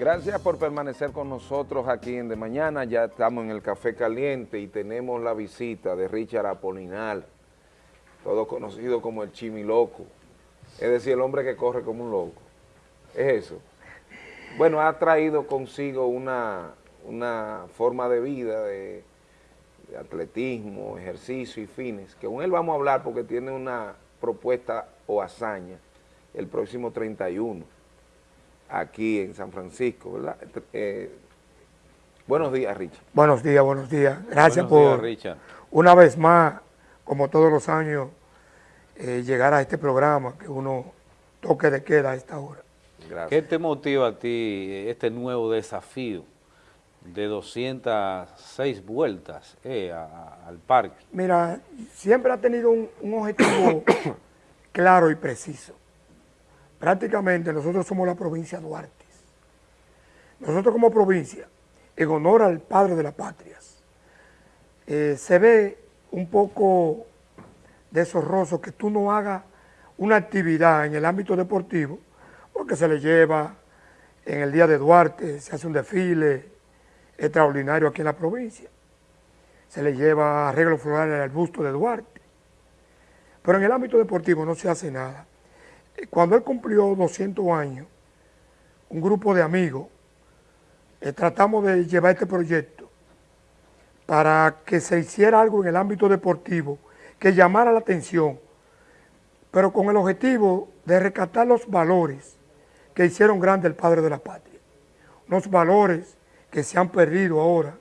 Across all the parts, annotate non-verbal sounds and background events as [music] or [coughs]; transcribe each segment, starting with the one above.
Gracias por permanecer con nosotros aquí en De Mañana. Ya estamos en el Café Caliente y tenemos la visita de Richard Apolinal, todo conocido como el Chimiloco. Es decir, el hombre que corre como un loco. Es eso. Bueno, ha traído consigo una, una forma de vida, de, de atletismo, ejercicio y fines, que con él vamos a hablar porque tiene una propuesta o hazaña el próximo 31 aquí en San Francisco, ¿verdad? Eh, buenos días, Richard. Buenos días, buenos días. Gracias por, una vez más, como todos los años, eh, llegar a este programa que uno toque de queda a esta hora. Gracias. ¿Qué te motiva a ti este nuevo desafío de 206 vueltas eh, al parque? Mira, siempre ha tenido un, un objetivo [coughs] claro y preciso. Prácticamente nosotros somos la provincia Duarte. Nosotros como provincia, en honor al padre de las patrias, eh, se ve un poco deshonroso que tú no hagas una actividad en el ámbito deportivo, porque se le lleva en el día de Duarte, se hace un desfile extraordinario aquí en la provincia, se le lleva arreglo floral al busto de Duarte, pero en el ámbito deportivo no se hace nada. Cuando él cumplió 200 años, un grupo de amigos, eh, tratamos de llevar este proyecto para que se hiciera algo en el ámbito deportivo que llamara la atención, pero con el objetivo de rescatar los valores que hicieron grande el padre de la patria. Unos valores que se han perdido ahora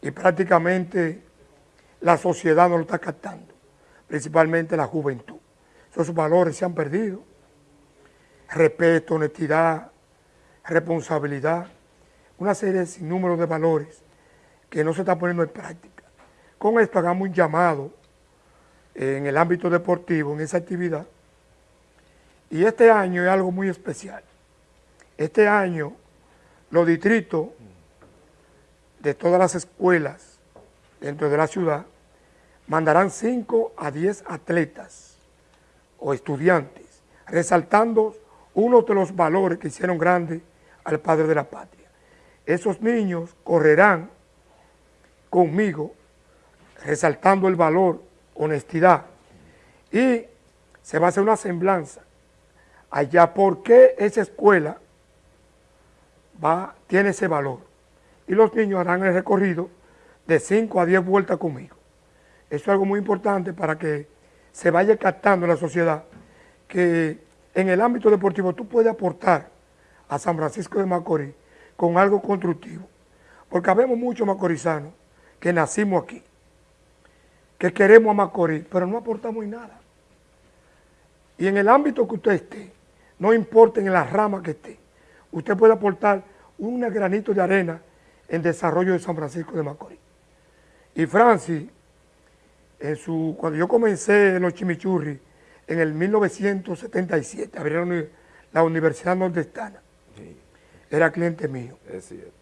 y prácticamente la sociedad no lo está captando, principalmente la juventud. Esos valores se han perdido. Respeto, honestidad, responsabilidad, una serie sin número de valores que no se está poniendo en práctica. Con esto hagamos un llamado en el ámbito deportivo, en esa actividad. Y este año es algo muy especial. Este año los distritos de todas las escuelas dentro de la ciudad mandarán 5 a 10 atletas o estudiantes, resaltando uno de los valores que hicieron grande al padre de la patria. Esos niños correrán conmigo, resaltando el valor, honestidad, y se va a hacer una semblanza allá por qué esa escuela va, tiene ese valor. Y los niños harán el recorrido de 5 a 10 vueltas conmigo. Eso es algo muy importante para que se vaya captando en la sociedad que en el ámbito deportivo tú puedes aportar a San Francisco de Macorís con algo constructivo. Porque habemos muchos macorizanos que nacimos aquí, que queremos a Macorís, pero no aportamos nada. Y en el ámbito que usted esté, no importa en la rama que esté, usted puede aportar un granito de arena en desarrollo de San Francisco de Macorís. Y Francis, su, cuando yo comencé en los chimichurri, en el 1977, abrieron la Universidad Nordestana. Era cliente mío. Es cierto.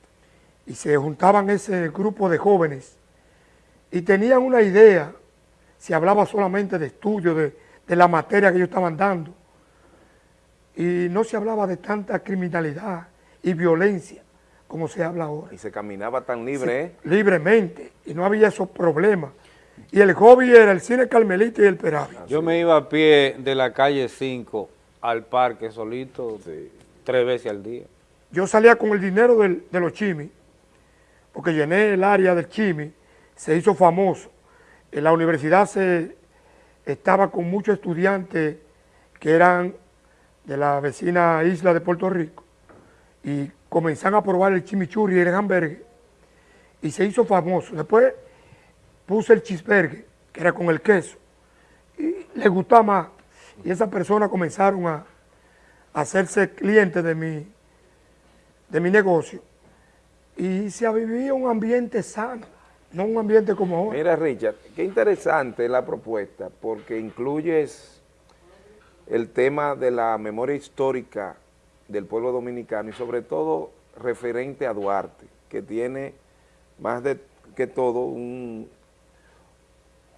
Y se juntaban ese grupo de jóvenes y tenían una idea, se hablaba solamente de estudio, de, de la materia que ellos estaban dando, y no se hablaba de tanta criminalidad y violencia como se habla ahora. Y se caminaba tan libre, ¿eh? Libremente, y no había esos problemas. Y el hobby era el cine Carmelita y el Peravi. Yo me iba a pie de la calle 5 al parque solito tres veces al día. Yo salía con el dinero de los chimis, porque llené el área del chimi, se hizo famoso. En la universidad se estaba con muchos estudiantes que eran de la vecina isla de Puerto Rico y comenzaron a probar el chimichurri y el hamburger y se hizo famoso. Después puse el cheeseburger, que era con el queso, y le gustaba más. Y esas personas comenzaron a, hacerse clientes de mi, de mi negocio. Y se vivía un ambiente sano, no un ambiente como ahora. Mira, Richard, qué interesante la propuesta, porque incluyes el tema de la memoria histórica del pueblo dominicano y sobre todo referente a Duarte, que tiene más de que todo un,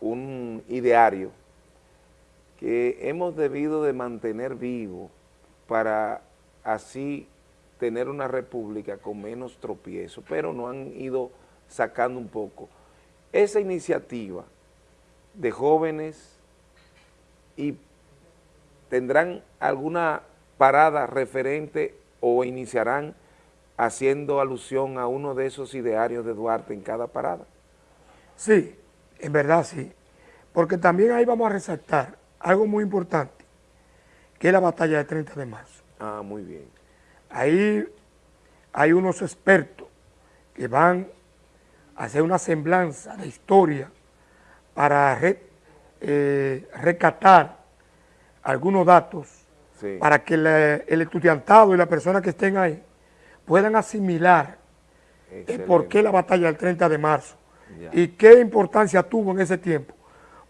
un ideario que hemos debido de mantener vivo para así tener una república con menos tropiezo, pero no han ido sacando un poco. Esa iniciativa de jóvenes y tendrán alguna parada referente o iniciarán haciendo alusión a uno de esos idearios de Duarte en cada parada. Sí, en verdad sí, porque también ahí vamos a resaltar algo muy importante, que es la batalla del 30 de marzo. Ah, muy bien. Ahí hay unos expertos que van a hacer una semblanza de historia para eh, recatar algunos datos para que el estudiantado y las personas que estén ahí puedan asimilar por qué la batalla del 30 de marzo y qué importancia tuvo en ese tiempo.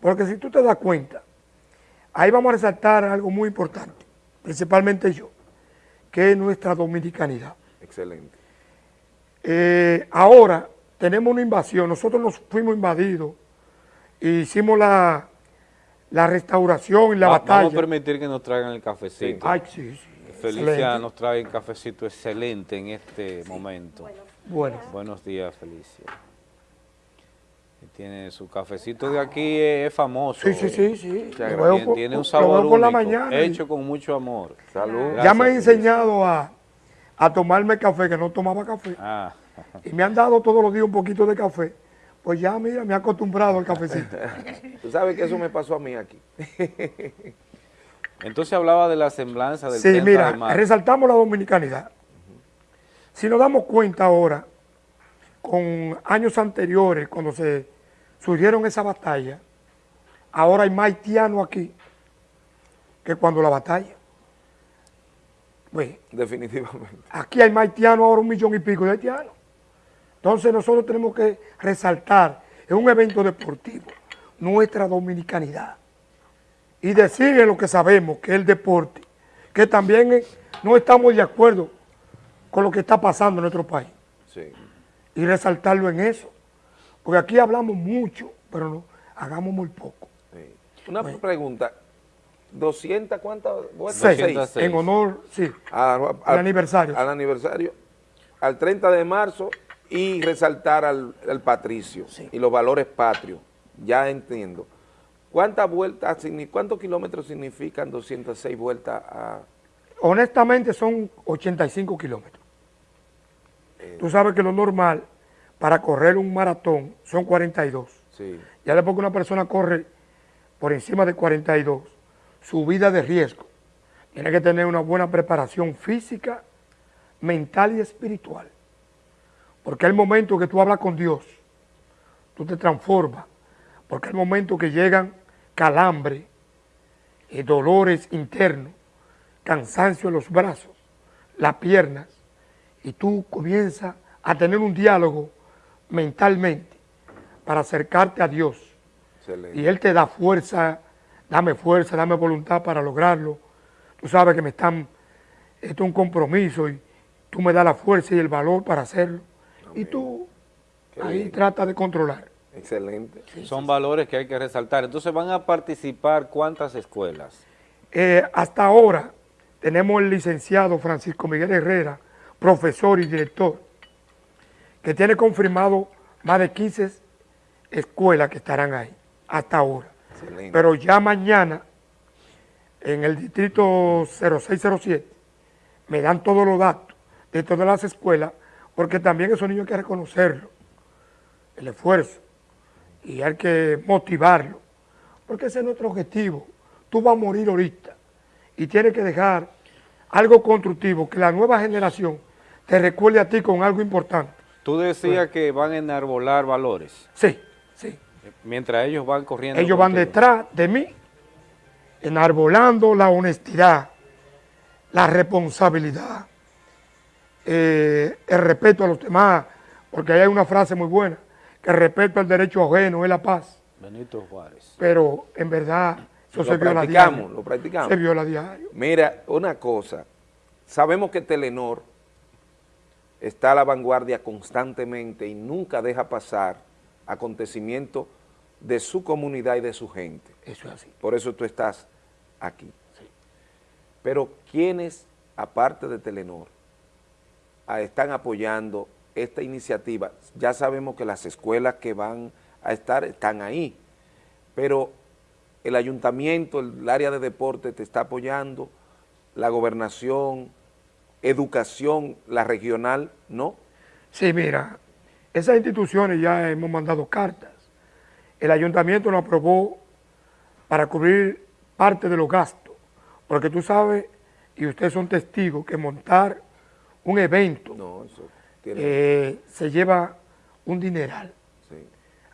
Porque si tú te das cuenta, ahí vamos a resaltar algo muy importante, principalmente yo, que es nuestra dominicanidad. Excelente. Eh, ahora tenemos una invasión, nosotros nos fuimos invadidos, e hicimos la, la restauración y la batalla. Vamos a permitir que nos traigan el cafecito. Ay, sí, sí. Felicia nos trae un cafecito excelente en este momento. Bueno. Buenos días, Felicia. Tiene su cafecito de aquí, es famoso. Sí, sí, sí. sí. Tiene, un sabor único, la mañana hecho con mucho amor. Salud. ya me han enseñado a, a, tomarme café, que no tomaba café. Ah. Y me han dado todos los días un poquito de café. Pues ya, mira, me he acostumbrado al cafecito. [laughs] Tú sabes que eso me pasó a mí aquí. [laughs] Entonces hablaba de la semblanza del Sí, mira, resaltamos la dominicanidad. Si nos damos cuenta ahora, con años anteriores, cuando se surgieron esa batalla, ahora hay más haitianos aquí que cuando la batalla. Definitivamente. Aquí hay más haitianos, ahora un millón y pico de haitianos. Entonces nosotros tenemos que resaltar en un evento deportivo nuestra dominicanidad y decir lo que sabemos, que es el deporte, que también no estamos de acuerdo con lo que está pasando en nuestro país. Y resaltarlo en eso. Porque aquí hablamos mucho, pero no, hagamos muy poco. Una pregunta, ¿200 cuántas? Seis, en honor, sí, al, aniversario. Al aniversario, al 30 de marzo y resaltar al, patricio y los valores patrios, ya entiendo. ¿Cuántas vueltas, cuántos kilómetros significan 206 vueltas a...? Honestamente son 85 kilómetros. Eh. Tú sabes que lo normal para correr un maratón son 42. Sí. Ya después que una persona corre por encima de 42, su vida de riesgo, tiene que tener una buena preparación física, mental y espiritual. Porque el momento que tú hablas con Dios, tú te transformas. Porque el momento que llegan calambre, eh, dolores internos, cansancio en los brazos, las piernas, y tú comienzas a tener un diálogo mentalmente para acercarte a Dios. Y Él te da fuerza, dame fuerza, dame voluntad para lograrlo. Tú sabes que me están, esto es un compromiso y tú me das la fuerza y el valor para hacerlo. Y tú ahí trata de controlar. Excelente. Son valores que hay que resaltar. Entonces, ¿van a participar cuántas escuelas? Eh, hasta ahora tenemos el licenciado Francisco Miguel Herrera, profesor y director, que tiene confirmado más de 15 escuelas que estarán ahí, hasta ahora. Pero ya mañana, en el distrito 0607, me dan todos los datos de todas las escuelas, porque también esos niños hay que reconocerlo, el esfuerzo, y hay que motivarlo, porque ese es nuestro objetivo. Tú vas a morir ahorita y tienes que dejar algo constructivo, que la nueva generación te recuerde a ti con algo importante. Tú decías que van a enarbolar valores. Sí, sí. Mientras ellos van corriendo. Ellos van detrás de mí, enarbolando la honestidad, la responsabilidad, eh, el respeto a los demás, porque ahí hay una frase muy buena, que el respeto al derecho ajeno es la paz. Benito Juárez. Pero en verdad eso se viola diario. Lo practicamos. Se viola diario. Mira, una cosa, sabemos que Telenor está a la vanguardia constantemente y nunca deja pasar acontecimientos de su comunidad y de su gente. Eso es así. Por eso tú estás aquí. Sí. Pero ¿quiénes, aparte de Telenor, están apoyando esta iniciativa. Ya sabemos que las escuelas que van a estar están ahí, pero el ayuntamiento, el área de deporte te está apoyando, la gobernación, educación, la regional, ¿no? Sí, mira, esas instituciones ya hemos mandado cartas. El ayuntamiento nos aprobó para cubrir parte de los gastos, porque tú sabes, y ustedes son testigos, que montar un evento eh, se lleva un dineral.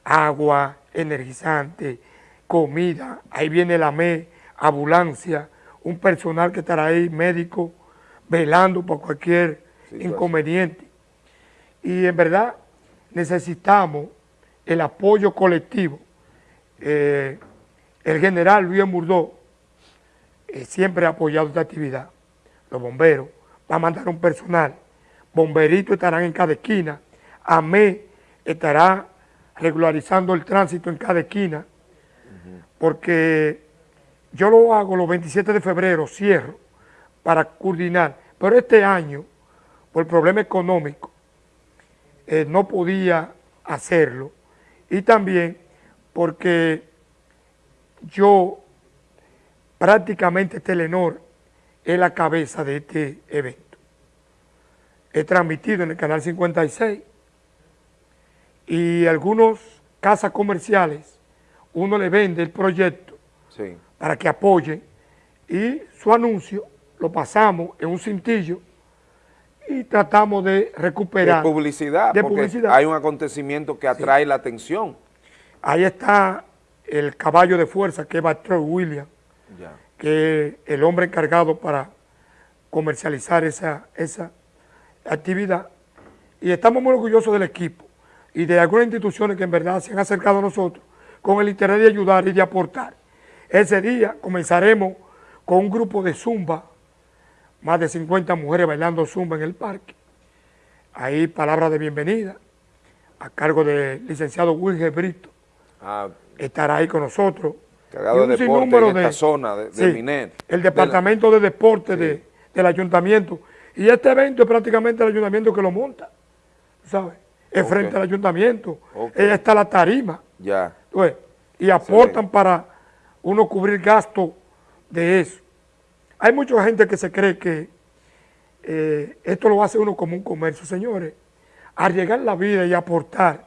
Agua, energizante, comida, ahí viene la ME, ambulancia, un personal que estará ahí, médico, velando por cualquier inconveniente. Y en verdad necesitamos el apoyo colectivo. Eh, el general Luis Murdó eh, siempre ha apoyado esta actividad. Los bomberos, va a mandar un personal. Bomberitos estarán en cada esquina. AME estará regularizando el tránsito en cada esquina. Porque yo lo hago los 27 de febrero, cierro, para coordinar. Pero este año, por el problema económico, eh, no podía hacerlo. Y también porque yo prácticamente Telenor es la cabeza de este evento. He transmitido en el canal 56 y algunos casas comerciales, uno le vende el proyecto para que apoyen y su anuncio lo pasamos en un cintillo y tratamos de recuperar. De publicidad, de publicidad. hay un acontecimiento que atrae la atención. Ahí está el caballo de fuerza que es Batrell William, que es el hombre encargado para comercializar esa, esa actividad. Y estamos muy orgullosos del equipo y de algunas instituciones que en verdad se han acercado a nosotros con el interés de ayudar y de aportar. Ese día comenzaremos con un grupo de zumba, más de 50 mujeres bailando zumba en el parque. Ahí palabras de bienvenida a cargo del licenciado Wilger Brito. Ah, estará ahí con nosotros. Cargado de deporte en esta zona de, de El departamento de, deporte del ayuntamiento. Y este evento es prácticamente el ayuntamiento que lo monta, ¿sabes? Es frente al ayuntamiento. Ella está la tarima. Ya. y aportan para uno cubrir gastos de eso. Hay mucha gente que se cree que eh, esto lo hace uno como un comercio. Señores, arriesgar la vida y aportar,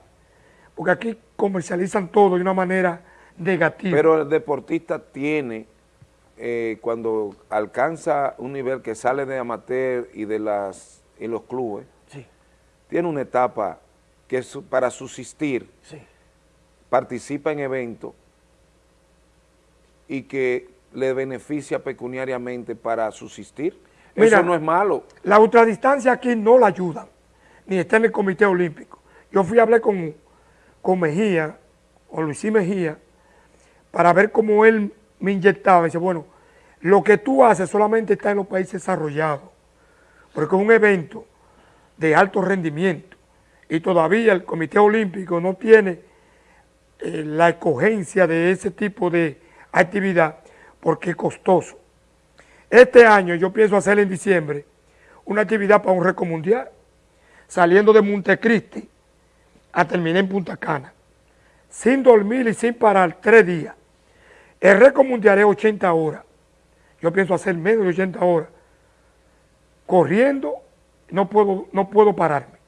porque aquí comercializan todo de una manera negativa. Pero el deportista tiene, eh, cuando alcanza un nivel que sale de amateur y de las y los clubes, tiene una etapa que es para subsistir, participa en eventos y que le beneficia pecuniariamente para subsistir. Eso no es malo. La ultradistancia aquí no la ayuda, ni está en el Comité Olímpico. Yo fui a hablar con, con Mejía, o Luisí Mejía, para ver cómo él me inyectaba. Dice, bueno, lo que tú haces solamente está en los países desarrollados, porque es un evento de alto rendimiento y todavía el Comité Olímpico no tiene eh, la escogencia de ese tipo de actividad porque es costoso. Este año yo pienso hacer en diciembre una actividad para un récord mundial, saliendo de Montecristi a terminar en Punta Cana, sin dormir y sin parar tres días. El récord mundial es 80 horas. Yo pienso hacer menos de 80 horas. Corriendo, no puedo, no puedo pararme.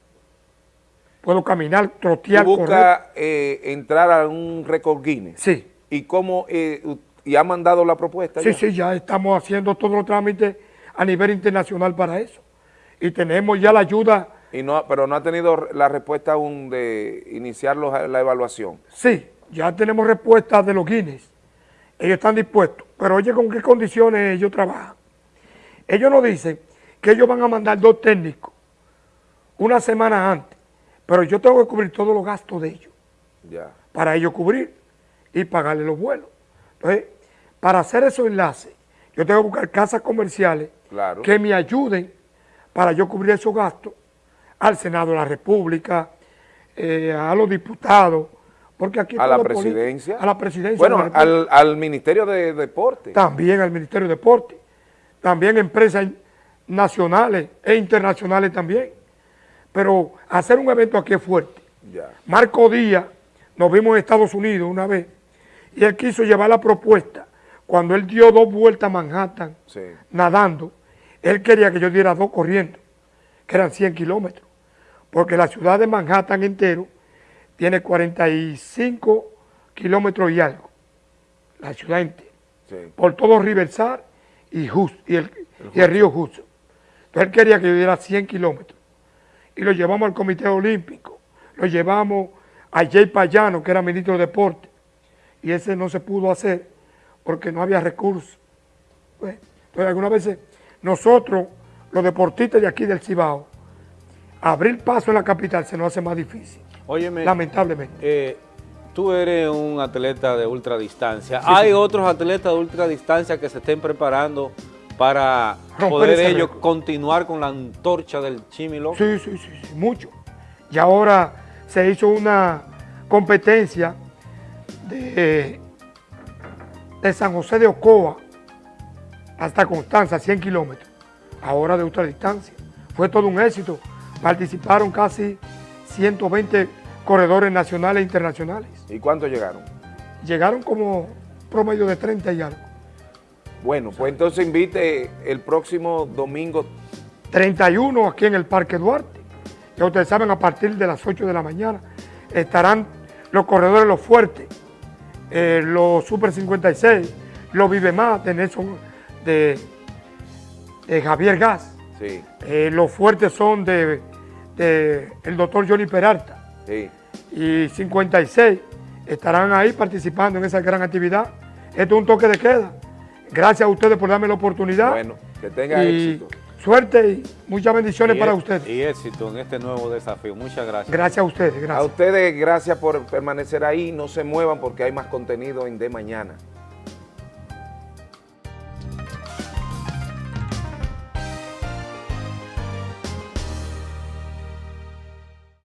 Puedo caminar, trotear, ¿Tú busca, eh, entrar a un récord Guinness? Sí. ¿Y cómo eh, y ha mandado la propuesta? Sí, sí, ya estamos haciendo todos los trámites a nivel internacional para eso. Y tenemos ya la ayuda. Y no, pero no ha tenido la respuesta aún de iniciar la evaluación. Sí, ya tenemos respuesta de los Guinness. Ellos están dispuestos. Pero oye, ¿con qué condiciones ellos trabajan? Ellos nos dicen que ellos van a mandar dos técnicos una semana antes. Pero yo tengo que cubrir todos los gastos de ellos. Ya. Para ellos cubrir y pagarle los vuelos. Entonces, para hacer esos enlaces, yo tengo que buscar casas comerciales que me ayuden para yo cubrir esos gastos al Senado de la República, eh, a los diputados, porque aquí... A la presidencia. A la presidencia. Bueno, al, Ministerio de Deporte. También al Ministerio de Deporte. También empresas nacionales e internacionales también. pero hacer un evento aquí es fuerte. Ya. Marco Díaz, nos vimos en Estados Unidos una vez, y él quiso llevar la propuesta. Cuando él dio dos vueltas a Manhattan, Sí. nadando, él quería que yo diera dos corriendo, que eran 100 kilómetros, porque la ciudad de Manhattan entero tiene 45 kilómetros y algo, la ciudad entera, Sí. por todo y, y el, y el río Hudson. Entonces él quería que yo diera 100 kilómetros. Y lo llevamos al Comité Olímpico, lo llevamos a Jay Payano, que era ministro de Deporte, y ese no se pudo hacer porque no había recursos. Pues, entonces, algunas veces nosotros, los deportistas de aquí del Cibao, abrir paso en la capital se nos hace más difícil, Óyeme, lamentablemente. eh, tú eres un atleta de ultradistancia. ¿Hay otros atletas de ultradistancia que se estén preparando para Romper poder ellos récord. continuar con la antorcha del Chimilo? Sí, sí, sí, sí, mucho. Y ahora se hizo una competencia de, de San José de Ocoa hasta Constanza, 100 kilómetros, ahora de ultradistancia. Fue todo un éxito. Participaron casi 120 corredores nacionales e internacionales. ¿Y cuántos llegaron? Llegaron como promedio de 30 y algo. Bueno, pues entonces invite el próximo domingo 31 aquí en el Parque Duarte. Ya ustedes saben, a partir de las 8 de la mañana estarán los corredores Los Fuertes, eh, los Super 56, los Vive Más de Nelson, de, de Javier Gas. Sí, Eh, los fuertes son de, de el doctor Johnny Peralta sí. y 56 estarán ahí participando en esa gran actividad. Esto es un toque de queda. Gracias a ustedes por darme la oportunidad. Bueno, que tenga y éxito. Suerte y muchas bendiciones Y para ustedes. Y éxito en este nuevo desafío. Muchas gracias. Gracias a ustedes, A ustedes, gracias por permanecer ahí. No se muevan porque hay más contenido en De Mañana.